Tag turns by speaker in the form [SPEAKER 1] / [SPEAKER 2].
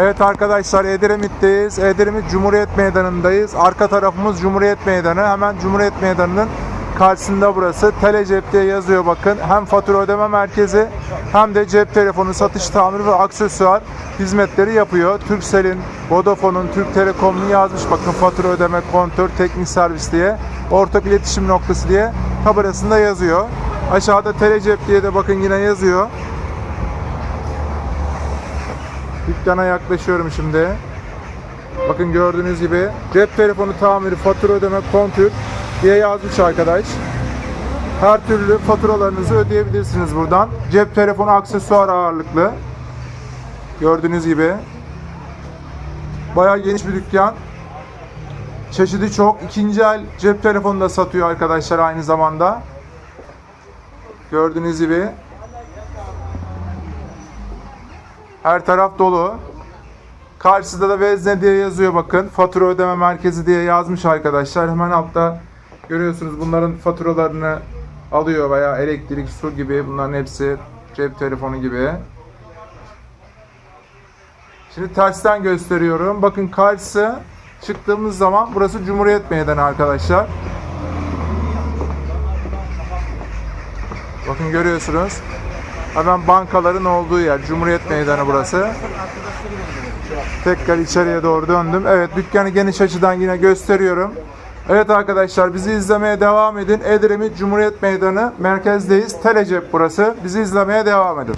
[SPEAKER 1] Evet arkadaşlar Edremit'teyiz. Edremit Cumhuriyet Meydanı'ndayız. Arka tarafımız Cumhuriyet Meydanı. Hemen Cumhuriyet Meydanı'nın karşısında burası. Telecep diye yazıyor bakın. Hem fatura ödeme merkezi hem de cep telefonu satış tamiri ve aksesuar hizmetleri yapıyor. Turkcell'in, Vodafone'un, Türk Telekom'un yazmış bakın fatura ödeme, kontör, teknik servis diye. Ortak iletişim noktası diye tabelasında yazıyor. Aşağıda Telecep diye de bakın yine yazıyor. Dükkana yaklaşıyorum şimdi. Bakın gördüğünüz gibi cep telefonu tamiri, fatura ödeme, kontür diye yazmış arkadaş. Her türlü faturalarınızı ödeyebilirsiniz buradan. Cep telefonu aksesuar ağırlıklı. Gördüğünüz gibi. Bayağı geniş bir dükkan. Çeşidi çok. İkinci el cep telefonu da satıyor arkadaşlar aynı zamanda. Gördüğünüz gibi. Her taraf dolu. Karşısında da vezne diye yazıyor bakın. Fatura ödeme merkezi diye yazmış arkadaşlar. Hemen altta görüyorsunuz bunların faturalarını alıyor veya elektrik, su gibi bunların hepsi cep telefonu gibi. Şimdi tersten gösteriyorum. Bakın karşısı çıktığımız zaman burası Cumhuriyet Meydanı arkadaşlar. Bakın görüyorsunuz. Hemen bankaların olduğu yer. Cumhuriyet Meydanı burası. Tekrar içeriye doğru döndüm. Evet dükkanı geniş açıdan yine gösteriyorum. Evet arkadaşlar bizi izlemeye devam edin. Edremit Cumhuriyet Meydanı merkezdeyiz. Telecep burası. Bizi izlemeye devam edin.